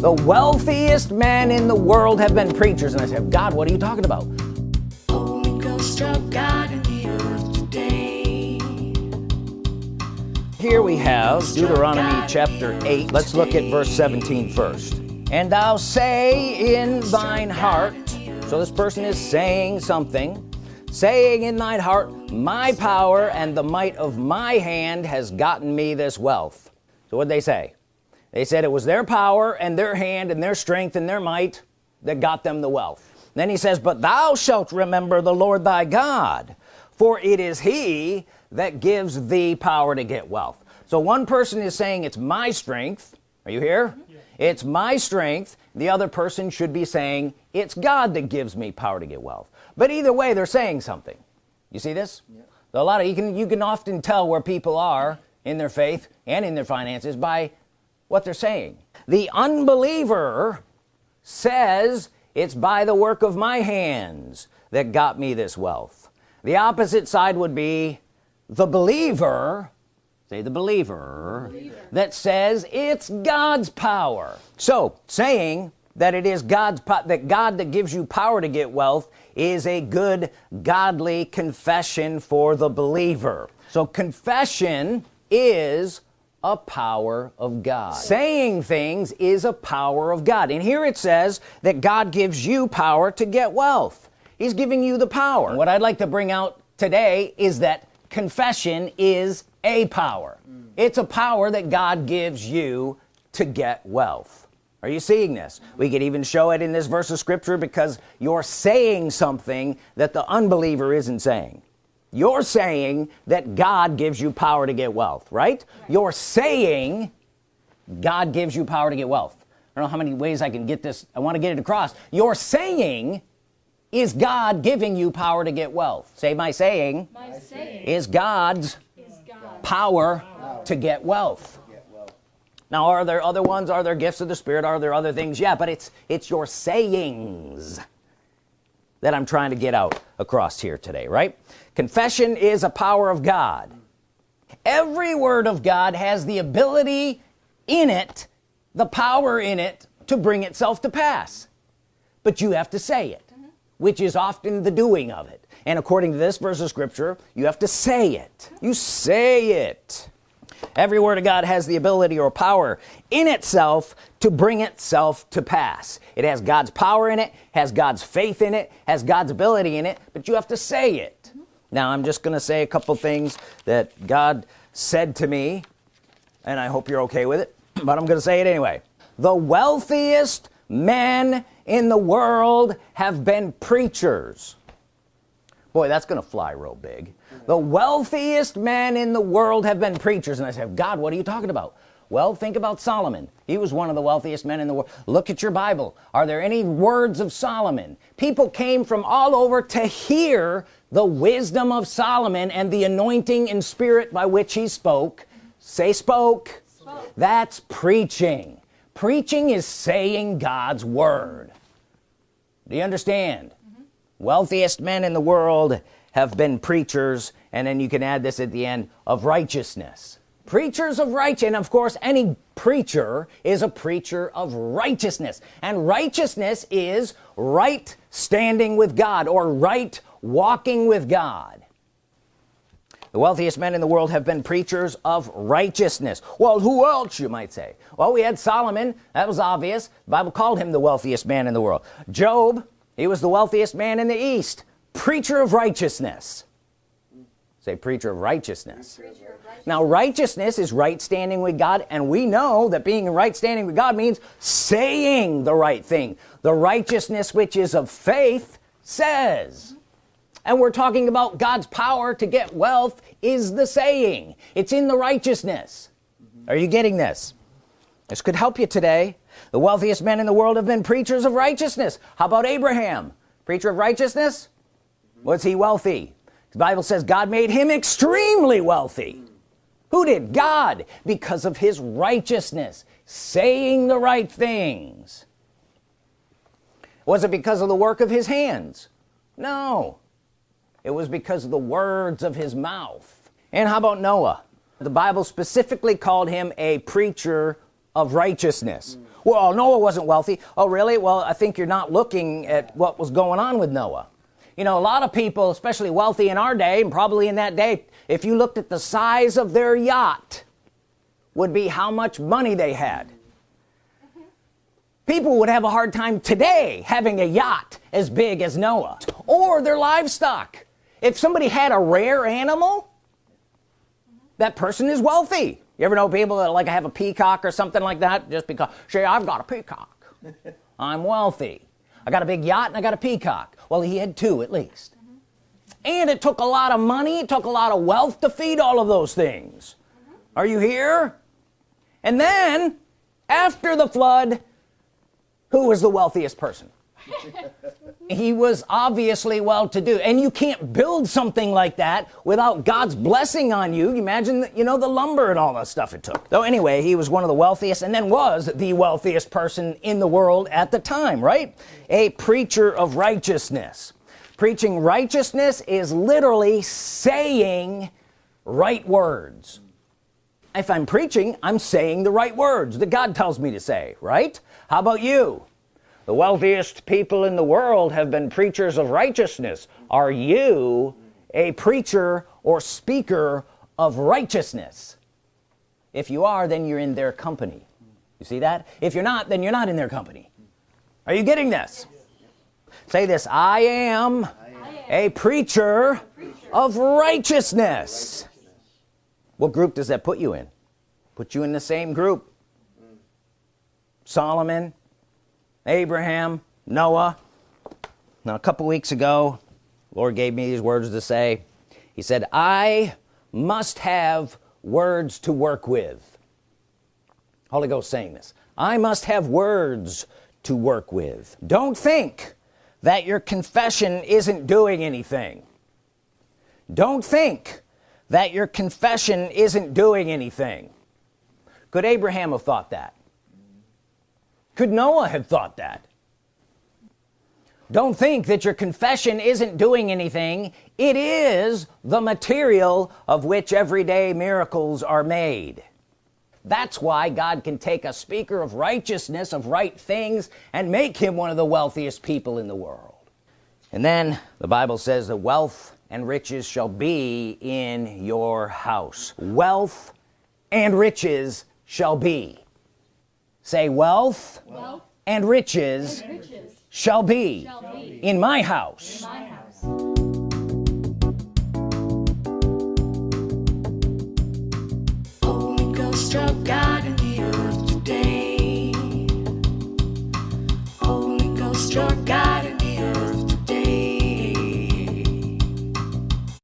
the wealthiest men in the world have been preachers. And I said God what are you talking about? Here we have Deuteronomy chapter 8 let's look at verse 17 first. And thou say in thine heart so this person is saying something saying in thine heart my power and the might of my hand has gotten me this wealth. So what they say they said it was their power and their hand and their strength and their might that got them the wealth. Then he says but thou shalt remember the Lord thy God for it is he that gives thee power to get wealth. So one person is saying it's my strength. Are you here? Yeah. it's my strength. The other person should be saying it's God that gives me power to get wealth. But either way they're saying something. You see this? Yeah. a lot of you can you can often tell where people are in their faith and in their finances by what they're saying. The unbeliever says it's by the work of my hands that got me this wealth. The opposite side would be the believer say the believer, believer, that says it's God's power. So saying that it is God's that God that gives you power to get wealth is a good godly confession for the believer. So confession is a power of God. Saying things is a power of God. And here it says that God gives you power to get wealth. He's giving you the power. What I'd like to bring out today is that confession is a power. Mm. it's a power that God gives you to get wealth. Are you seeing this? We could even show it in this verse of scripture because you're saying something that the unbeliever isn't saying you're saying that God gives you power to get wealth right, right. you're saying God gives you power to get wealth. I don't know how many ways I can get this. I want to get it across. You're saying is God giving you power to get wealth? Say my saying, my saying. is God's is God. power, power. to get wealth. Now are there other ones? Are there gifts of the Spirit? Are there other things? Yeah but it's it's your sayings that I'm trying to get out across here today right? Confession is a power of God. Every word of God has the ability in it the power in it to bring itself to pass. But you have to say it mm -hmm. which is often the doing of it. And according to this verse of scripture you have to say it. You say it every word of God has the ability or power in itself to bring itself to pass. It has God's power in it has God's faith in it has God's ability in it but you have to say it. Now I'm just gonna say a couple things that God said to me and I hope you're okay with it but I'm gonna say it anyway. The wealthiest men in the world have been preachers. Boy that's gonna fly real big the wealthiest men in the world have been preachers. And I said God what are you talking about? Well think about Solomon. He was one of the wealthiest men in the world look at your Bible. Are there any words of Solomon? People came from all over to hear the wisdom of Solomon and the anointing and spirit by which he spoke. Say spoke, spoke. that's preaching. Preaching is saying God's Word. Do you understand? Mm -hmm. wealthiest men in the world have been preachers and then you can add this at the end of righteousness. Preachers of righteousness and of course any preacher is a preacher of righteousness. And righteousness is right standing with God or right walking with God. The wealthiest men in the world have been preachers of righteousness. Well who else you might say? Well we had Solomon. That was obvious. The Bible called him the wealthiest man in the world. Job he was the wealthiest man in the East preacher of righteousness. Say preacher of righteousness. preacher of righteousness. Now righteousness is right standing with God and we know that being in right standing with God means saying the right thing. The righteousness which is of faith says. And we're talking about God's power to get wealth is the saying. It's in the righteousness. Are you getting this? This could help you today. The wealthiest men in the world have been preachers of righteousness. How about Abraham? Preacher of righteousness was he wealthy? The Bible says God made him extremely wealthy. Who did? God because of his righteousness saying the right things. Was it because of the work of his hands? No. It was because of the words of his mouth. And how about Noah? The Bible specifically called him a preacher of righteousness. Well Noah wasn't wealthy. Oh really? Well I think you're not looking at what was going on with Noah you know a lot of people especially wealthy in our day and probably in that day if you looked at the size of their yacht would be how much money they had. People would have a hard time today having a yacht as big as Noah or their livestock. If somebody had a rare animal that person is wealthy. You ever know people that like have a peacock or something like that just because say I've got a peacock. I'm wealthy I got a big yacht and I got a peacock well he had two at least mm -hmm. and it took a lot of money it took a lot of wealth to feed all of those things mm -hmm. are you here and then after the flood who was the wealthiest person he was obviously well-to-do and you can't build something like that without God's blessing on you. Imagine you know the lumber and all that stuff it took. So anyway he was one of the wealthiest and then was the wealthiest person in the world at the time right? A preacher of righteousness. Preaching righteousness is literally saying right words. If I'm preaching I'm saying the right words that God tells me to say right? How about you the wealthiest people in the world have been preachers of righteousness. Are you a preacher or speaker of righteousness? If you are then you're in their company. You see that? If you're not then you're not in their company. Are you getting this? Say this I am, a preacher of righteousness. What group does that put you in? Put you in the same group. Solomon Abraham Noah. Now a couple weeks ago Lord gave me these words to say. He said I must have words to work with. Holy Ghost saying this. I must have words to work with. Don't think that your confession isn't doing anything. Don't think that your confession isn't doing anything. Could Abraham have thought that could Noah have thought that? Don't think that your confession isn't doing anything. It is the material of which everyday miracles are made. That's why God can take a speaker of righteousness of right things and make him one of the wealthiest people in the world. And then the Bible says that wealth and riches shall be in your house. Wealth and riches shall be say wealth, wealth and, riches and riches, shall be, shall be in, my in my house